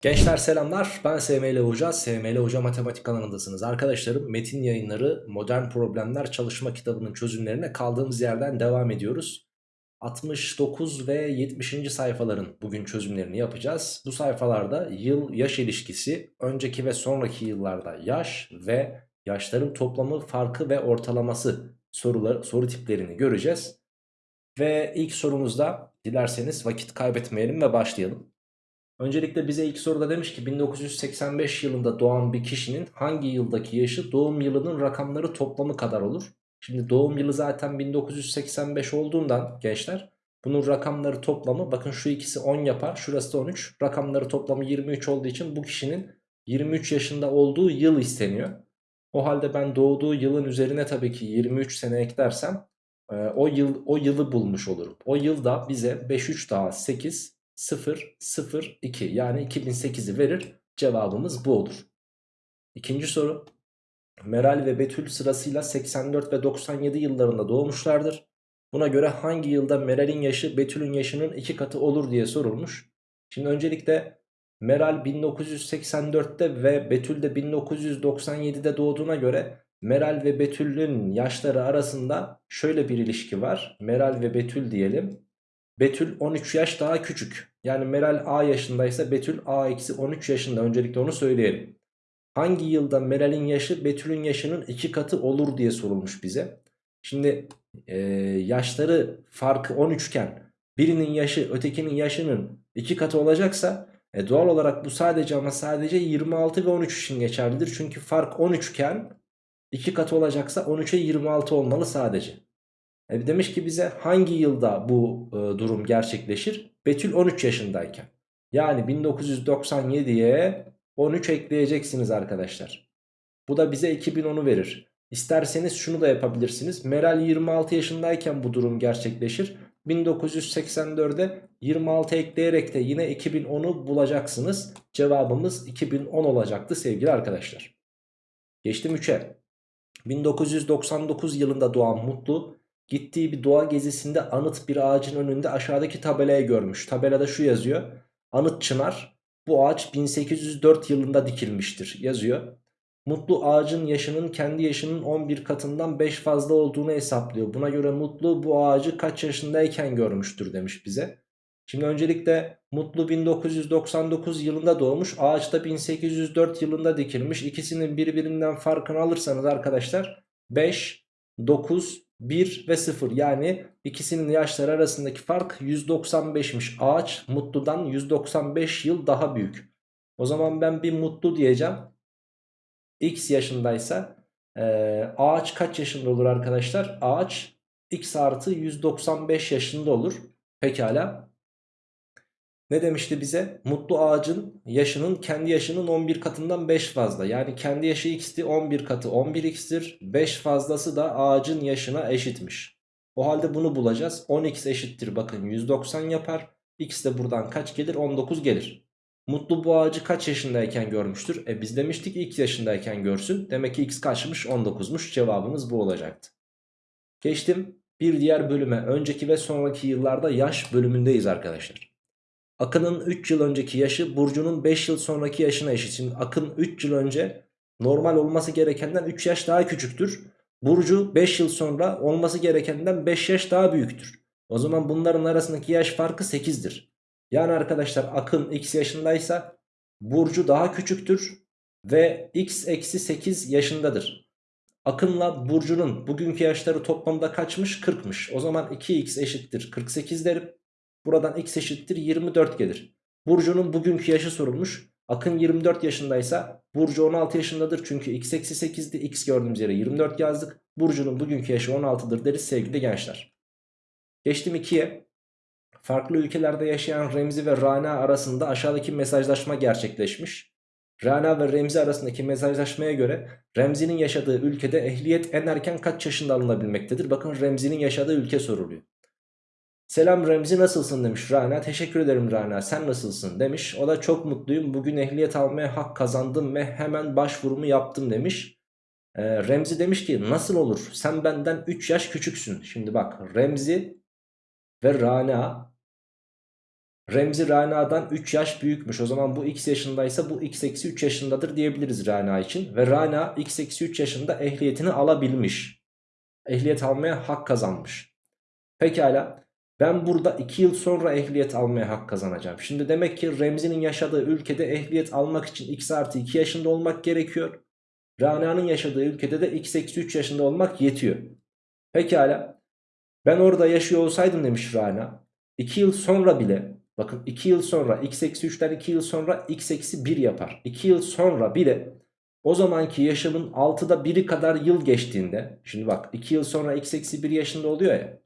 Gençler selamlar ben SML Hoca, SML Hoca Matematik kanalındasınız. Arkadaşlarım metin yayınları Modern Problemler çalışma kitabının çözümlerine kaldığımız yerden devam ediyoruz. 69 ve 70. sayfaların bugün çözümlerini yapacağız. Bu sayfalarda yıl yaş ilişkisi, önceki ve sonraki yıllarda yaş ve yaşların toplamı, farkı ve ortalaması soruları, soru tiplerini göreceğiz. Ve ilk sorumuzda dilerseniz vakit kaybetmeyelim ve başlayalım. Öncelikle bize ilk soruda demiş ki 1985 yılında doğan bir kişinin hangi yıldaki yaşı doğum yılının rakamları toplamı kadar olur? Şimdi doğum yılı zaten 1985 olduğundan gençler bunun rakamları toplamı bakın şu ikisi 10 yapar şurası da 13 rakamları toplamı 23 olduğu için bu kişinin 23 yaşında olduğu yıl isteniyor. O halde ben doğduğu yılın üzerine tabii ki 23 sene eklersem o yıl o yılı bulmuş olurum. O yılda bize 5 3 daha 8 0 0 2 yani 2008'i verir. Cevabımız bu olur. İkinci soru. Meral ve Betül sırasıyla 84 ve 97 yıllarında doğmuşlardır. Buna göre hangi yılda Meral'in yaşı Betül'ün yaşının iki katı olur diye sorulmuş. Şimdi öncelikle Meral 1984'te ve Betül de 1997'de doğduğuna göre Meral ve Betül'ün yaşları arasında şöyle bir ilişki var. Meral ve Betül diyelim. Betül 13 yaş daha küçük. Yani Meral A yaşındaysa Betül A-13 yaşında. Öncelikle onu söyleyelim. Hangi yılda Meral'in yaşı Betül'ün yaşının iki katı olur diye sorulmuş bize. Şimdi e, yaşları farkı 13 iken birinin yaşı ötekinin yaşının iki katı olacaksa e, doğal olarak bu sadece ama sadece 26 ve 13 için geçerlidir. Çünkü fark 13 iken iki katı olacaksa 13'e 26 olmalı sadece. E, demiş ki bize hangi yılda bu e, durum gerçekleşir? Betül 13 yaşındayken. Yani 1997'ye 13 ekleyeceksiniz arkadaşlar. Bu da bize 2010'u verir. İsterseniz şunu da yapabilirsiniz. Meral 26 yaşındayken bu durum gerçekleşir. 1984'e 26 ekleyerek de yine 2010'u bulacaksınız. Cevabımız 2010 olacaktı sevgili arkadaşlar. Geçtim 3'e. 1999 yılında doğan Mutlu Gittiği bir doğa gezisinde anıt bir ağacın önünde aşağıdaki tabelayı görmüş. Tabelada şu yazıyor. Anıt çınar. Bu ağaç 1804 yılında dikilmiştir yazıyor. Mutlu ağacın yaşının kendi yaşının 11 katından 5 fazla olduğunu hesaplıyor. Buna göre Mutlu bu ağacı kaç yaşındayken görmüştür demiş bize. Şimdi öncelikle Mutlu 1999 yılında doğmuş. Ağaç da 1804 yılında dikilmiş. İkisinin birbirinden farkını alırsanız arkadaşlar 5, 9, 1 ve 0 yani ikisinin yaşları arasındaki fark 195'miş. Ağaç mutludan 195 yıl daha büyük. O zaman ben bir mutlu diyeceğim. X yaşındaysa e, ağaç kaç yaşında olur arkadaşlar? Ağaç x artı 195 yaşında olur. Pekala. Ne demişti bize? Mutlu ağacın yaşının kendi yaşının 11 katından 5 fazla. Yani kendi yaşı x'ti 11 katı 11x'tir. 5 fazlası da ağacın yaşına eşitmiş. O halde bunu bulacağız. 10x eşittir bakın 190 yapar. X de buradan kaç gelir? 19 gelir. Mutlu bu ağacı kaç yaşındayken görmüştür? E biz demiştik x yaşındayken görsün. Demek ki x kaçmış? 19'muş. Cevabımız bu olacaktı. Geçtim bir diğer bölüme. Önceki ve sonraki yıllarda yaş bölümündeyiz arkadaşlar. Akın'ın 3 yıl önceki yaşı Burcu'nun 5 yıl sonraki yaşına eşit. Şimdi Akın 3 yıl önce normal olması gerekenden 3 yaş daha küçüktür. Burcu 5 yıl sonra olması gerekenden 5 yaş daha büyüktür. O zaman bunların arasındaki yaş farkı 8'dir. Yani arkadaşlar Akın x yaşındaysa Burcu daha küçüktür ve x eksi 8 yaşındadır. Akın'la Burcu'nun bugünkü yaşları toplamda kaçmış? 40'mış. O zaman 2x eşittir 48 derim. Buradan x eşittir 24 gelir. Burcu'nun bugünkü yaşı sorulmuş. Akın 24 yaşındaysa Burcu 16 yaşındadır. Çünkü x eksi 8'di. X gördüğümüz yere 24 yazdık. Burcu'nun bugünkü yaşı 16'dır deriz sevgili gençler. Geçtim 2'ye. Farklı ülkelerde yaşayan Remzi ve Rana arasında aşağıdaki mesajlaşma gerçekleşmiş. Rana ve Remzi arasındaki mesajlaşmaya göre Remzi'nin yaşadığı ülkede ehliyet en erken kaç yaşında alınabilmektedir? Bakın Remzi'nin yaşadığı ülke soruluyor. Selam Remzi nasılsın demiş Rana. Teşekkür ederim Rana sen nasılsın demiş. O da çok mutluyum bugün ehliyet almaya hak kazandım ve hemen başvurumu yaptım demiş. Ee, Remzi demiş ki nasıl olur sen benden 3 yaş küçüksün. Şimdi bak Remzi ve Rana. Remzi Rana'dan 3 yaş büyükmüş. O zaman bu x yaşındaysa bu x eksi 3 yaşındadır diyebiliriz Rana için. Ve Rana x eksi 3 yaşında ehliyetini alabilmiş. Ehliyet almaya hak kazanmış. Pekala ben burada 2 yıl sonra ehliyet almaya hak kazanacağım. Şimdi demek ki Remzi'nin yaşadığı ülkede ehliyet almak için x artı 2 yaşında olmak gerekiyor. Rana'nın yaşadığı ülkede de x eksi 3 yaşında olmak yetiyor. Pekala ben orada yaşıyor olsaydım demiş Rana. 2 yıl sonra bile bakın 2 yıl sonra x eksi 3'ten 2 yıl sonra x eksi 1 yapar. 2 yıl sonra bile o zamanki yaşamın 6'da 1'i kadar yıl geçtiğinde şimdi bak 2 yıl sonra x eksi 1 yaşında oluyor ya.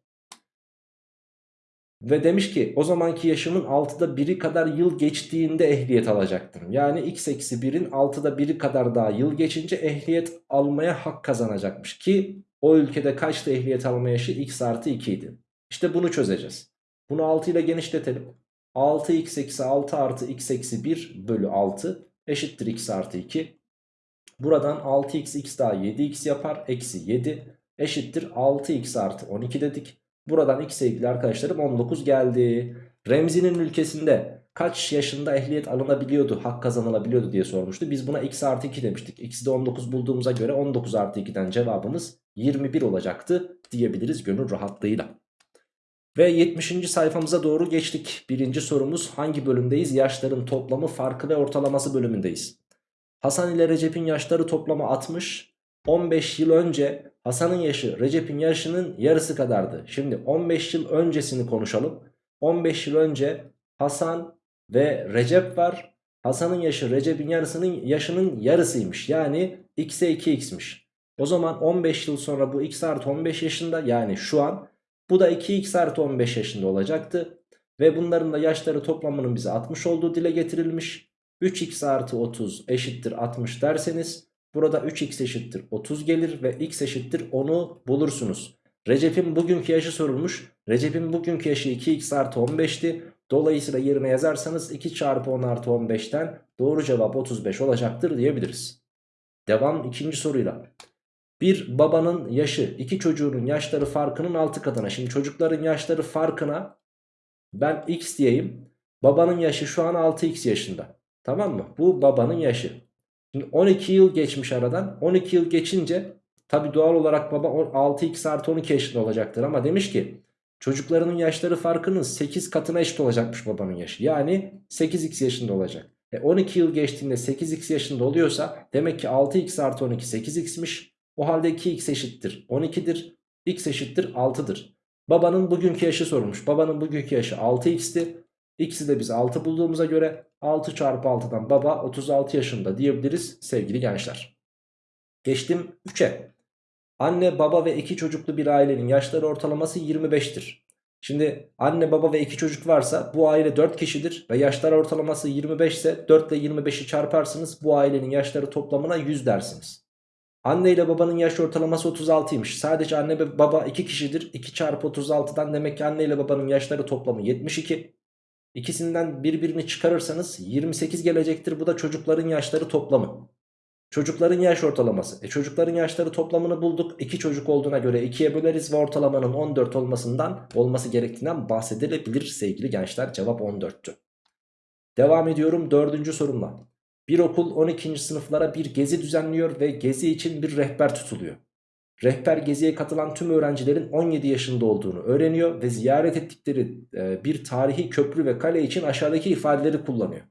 Ve demiş ki o zamanki yaşımın 6'da 1'i kadar yıl geçtiğinde ehliyet alacaktım. Yani x eksi 1'in 6'da 1'i kadar daha yıl geçince ehliyet almaya hak kazanacakmış. Ki o ülkede kaçtı ehliyet alma yaşı x artı 2 idi. İşte bunu çözeceğiz. Bunu 6 ile genişletelim. 6x eksi 6 artı x eksi 1 bölü 6 eşittir x artı 2. Buradan 6x x daha 7x yapar. Eksi 7 eşittir 6x artı 12 dedik. Buradan x sevgili arkadaşlarım 19 geldi. Remzi'nin ülkesinde kaç yaşında ehliyet alınabiliyordu, hak kazanılabiliyordu diye sormuştu. Biz buna x artı 2 demiştik. X'i de 19 bulduğumuza göre 19 artı 2'den cevabımız 21 olacaktı diyebiliriz gönül rahatlığıyla. Ve 70. sayfamıza doğru geçtik. Birinci sorumuz hangi bölümdeyiz? Yaşların toplamı, farkı ve ortalaması bölümündeyiz. Hasan ile Recep'in yaşları toplamı 60. 15 yıl önce Hasan'ın yaşı Recep'in yaşının yarısı kadardı. Şimdi 15 yıl öncesini konuşalım. 15 yıl önce Hasan ve Recep var. Hasan'ın yaşı Recep'in yarısının yaşının yarısıymış. Yani x'e 2x'miş. O zaman 15 yıl sonra bu x artı 15 yaşında yani şu an bu da 2x artı 15 yaşında olacaktı. Ve bunların da yaşları toplamının bize 60 olduğu dile getirilmiş. 3x artı 30 eşittir 60 derseniz burada 3x eşittir 30 gelir ve x eşittir 10'u bulursunuz. Recep'in bugünkü yaşı sorulmuş. Recep'in bugünkü yaşı 2x artı 15'ti. Dolayısıyla yerine yazarsanız 2 çarpı 10 artı 15'ten doğru cevap 35 olacaktır diyebiliriz. Devam ikinci soruyla. Bir babanın yaşı iki çocuğunun yaşları farkının 6 katına. Şimdi çocukların yaşları farkına ben x diyeyim. Babanın yaşı şu an 6x yaşında. Tamam mı? Bu babanın yaşı. Şimdi 12 yıl geçmiş aradan. 12 yıl geçince tabi doğal olarak baba 6x artı 12 yaşında olacaktır. Ama demiş ki çocuklarının yaşları farkının 8 katına eşit olacakmış babanın yaşı. Yani 8x yaşında olacak. E 12 yıl geçtiğinde 8x yaşında oluyorsa demek ki 6x artı 12 8x'miş. O halde 2x eşittir 12'dir. x eşittir 6'dır. Babanın bugünkü yaşı sorulmuş. Babanın bugünkü yaşı 6x'ti. X'i de biz 6 bulduğumuza göre 6 çarpı 6'dan baba 36 yaşında diyebiliriz sevgili gençler. Geçtim 3'e. Anne baba ve iki çocuklu bir ailenin yaşları ortalaması 25'tir. Şimdi anne baba ve iki çocuk varsa bu aile 4 kişidir ve yaşlar ortalaması 25 ise 4 ile 25'i çarparsınız bu ailenin yaşları toplamına 100 dersiniz. Anne ile babanın yaş ortalaması 36'ymış. Sadece anne ve baba 2 kişidir. 2 çarpı 36'dan demek ki anne ile babanın yaşları toplamı 72. İkisinden birbirini çıkarırsanız 28 gelecektir. Bu da çocukların yaşları toplamı. Çocukların yaş ortalaması. E çocukların yaşları toplamını bulduk. 2 çocuk olduğuna göre 2'ye böleriz ve ortalamanın 14 olmasından olması gerektiğinden bahsedilebilir sevgili gençler. Cevap 14'tü. Devam ediyorum dördüncü sorumla. Bir okul 12. sınıflara bir gezi düzenliyor ve gezi için bir rehber tutuluyor. Rehber geziye katılan tüm öğrencilerin 17 yaşında olduğunu öğreniyor ve ziyaret ettikleri e, bir tarihi köprü ve kale için aşağıdaki ifadeleri kullanıyor.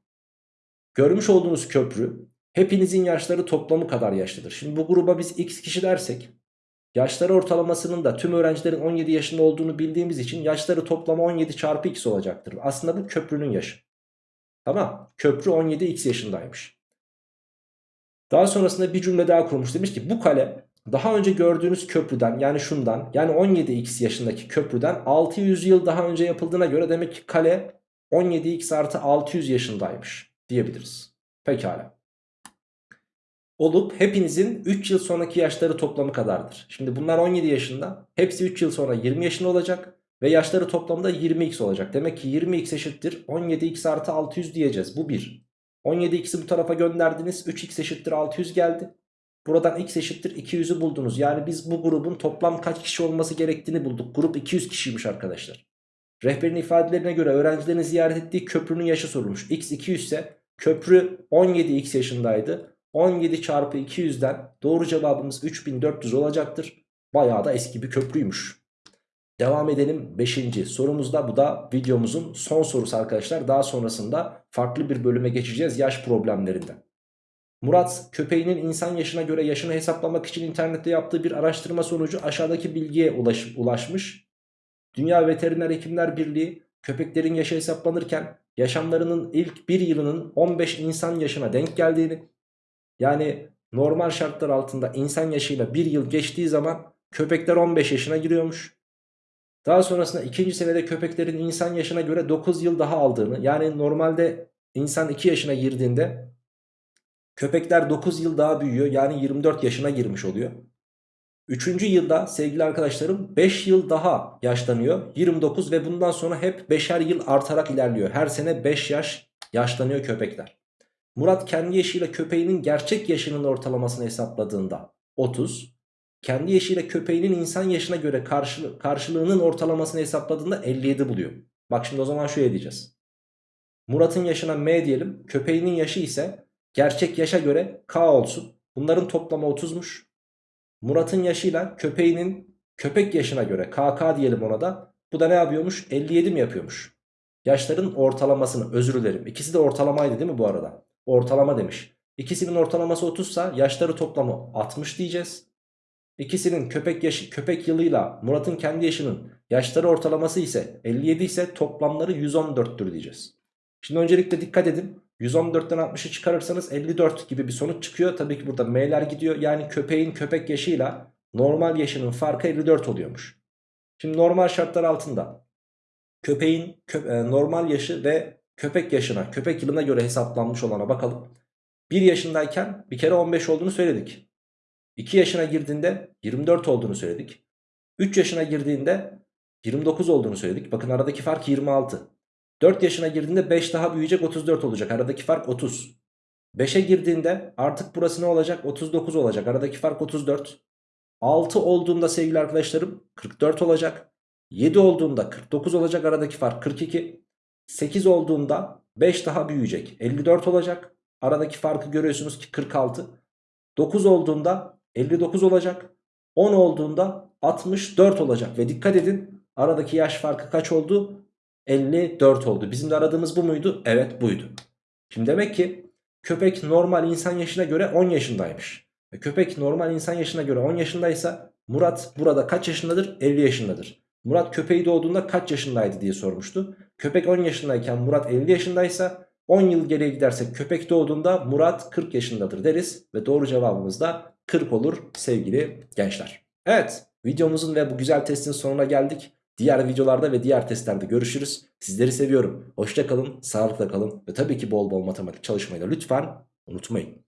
Görmüş olduğunuz köprü hepinizin yaşları toplamı kadar yaşlıdır. Şimdi bu gruba biz x kişi dersek yaşları ortalamasının da tüm öğrencilerin 17 yaşında olduğunu bildiğimiz için yaşları toplamı 17 çarpı x olacaktır. Aslında bu köprünün yaşı. Tamam köprü 17x yaşındaymış. Daha sonrasında bir cümle daha kurmuş. Demiş ki bu kale daha önce gördüğünüz köprüden yani şundan yani 17x yaşındaki köprüden 600 yıl daha önce yapıldığına göre demek ki kale 17x artı 600 yaşındaymış diyebiliriz. Pekala. Olup hepinizin 3 yıl sonraki yaşları toplamı kadardır. Şimdi bunlar 17 yaşında. Hepsi 3 yıl sonra 20 yaşında olacak. Ve yaşları toplamda 20x olacak. Demek ki 20x eşittir 17x artı 600 diyeceğiz. Bu 1. 17x'i bu tarafa gönderdiniz. 3x eşittir 600 geldi. Buradan x eşittir 200'ü buldunuz. Yani biz bu grubun toplam kaç kişi olması gerektiğini bulduk. Grup 200 kişiymiş arkadaşlar. Rehberin ifadelerine göre öğrencilerin ziyaret ettiği köprünün yaşı sorulmuş. X 200 ise köprü 17x yaşındaydı. 17 çarpı 200'den doğru cevabımız 3400 olacaktır. Bayağı da eski bir köprüymüş. Devam edelim 5. sorumuzda bu da videomuzun son sorusu arkadaşlar. Daha sonrasında farklı bir bölüme geçeceğiz yaş problemlerinden. Murat köpeğinin insan yaşına göre yaşını hesaplamak için internette yaptığı bir araştırma sonucu aşağıdaki bilgiye ulaş, ulaşmış. Dünya Veteriner Hekimler Birliği köpeklerin yaşı hesaplanırken yaşamlarının ilk bir yılının 15 insan yaşına denk geldiğini yani normal şartlar altında insan yaşıyla bir yıl geçtiği zaman köpekler 15 yaşına giriyormuş. Daha sonrasında ikinci seviyede köpeklerin insan yaşına göre 9 yıl daha aldığını yani normalde insan 2 yaşına girdiğinde köpekler 9 yıl daha büyüyor yani 24 yaşına girmiş oluyor. Üçüncü yılda sevgili arkadaşlarım 5 yıl daha yaşlanıyor 29 ve bundan sonra hep 5'er yıl artarak ilerliyor. Her sene 5 yaş yaşlanıyor köpekler. Murat kendi yaşıyla köpeğinin gerçek yaşının ortalamasını hesapladığında 30 kendi yaşıyla köpeğinin insan yaşına göre karşı, karşılığının ortalamasını hesapladığında 57 buluyor. Bak şimdi o zaman şöyle diyeceğiz. Murat'ın yaşına M diyelim. Köpeğinin yaşı ise gerçek yaşa göre K olsun. Bunların toplamı 30'muş. Murat'ın yaşıyla köpeğinin köpek yaşına göre KK diyelim ona da. Bu da ne yapıyormuş? 57 mi yapıyormuş? Yaşların ortalamasını özür dilerim. İkisi de ortalamaydı değil mi bu arada? Ortalama demiş. İkisinin ortalaması 30 sa yaşları toplamı 60 diyeceğiz. İkisinin köpek yaşı köpek yılıyla Murat'ın kendi yaşının yaşları ortalaması ise 57 ise toplamları 114'tür diyeceğiz. Şimdi öncelikle dikkat edin. 114'ten 60'ı çıkarırsanız 54 gibi bir sonuç çıkıyor. Tabii ki burada M'ler gidiyor. Yani köpeğin köpek yaşıyla normal yaşının farkı 54 oluyormuş. Şimdi normal şartlar altında köpeğin kö e, normal yaşı ve köpek yaşına, köpek yılına göre hesaplanmış olana bakalım. 1 yaşındayken bir kere 15 olduğunu söyledik. 2 yaşına girdiğinde 24 olduğunu söyledik. 3 yaşına girdiğinde 29 olduğunu söyledik. Bakın aradaki fark 26. 4 yaşına girdiğinde 5 daha büyüyecek 34 olacak. Aradaki fark 30. 5'e girdiğinde artık burası ne olacak? 39 olacak. Aradaki fark 34. 6 olduğunda sevgili arkadaşlarım 44 olacak. 7 olduğunda 49 olacak. Aradaki fark 42. 8 olduğunda 5 daha büyüyecek. 54 olacak. Aradaki farkı görüyorsunuz ki 46. 9 olduğunda 59 olacak. 10 olduğunda 64 olacak. Ve dikkat edin aradaki yaş farkı kaç oldu? 54 oldu. Bizim de aradığımız bu muydu? Evet buydu. Şimdi demek ki köpek normal insan yaşına göre 10 yaşındaymış. Ve köpek normal insan yaşına göre 10 yaşındaysa Murat burada kaç yaşındadır? 50 yaşındadır. Murat köpeği doğduğunda kaç yaşındaydı diye sormuştu. Köpek 10 yaşındayken Murat 50 yaşındaysa 10 yıl geriye gidersek köpek doğduğunda Murat 40 yaşındadır deriz. Ve doğru cevabımız da 40 olur sevgili gençler. Evet videomuzun ve bu güzel testin sonuna geldik. Diğer videolarda ve diğer testlerde görüşürüz. Sizleri seviyorum. Hoşça kalın, sağlıkla kalın ve tabii ki bol bol matematik çalışmayı da lütfen unutmayın.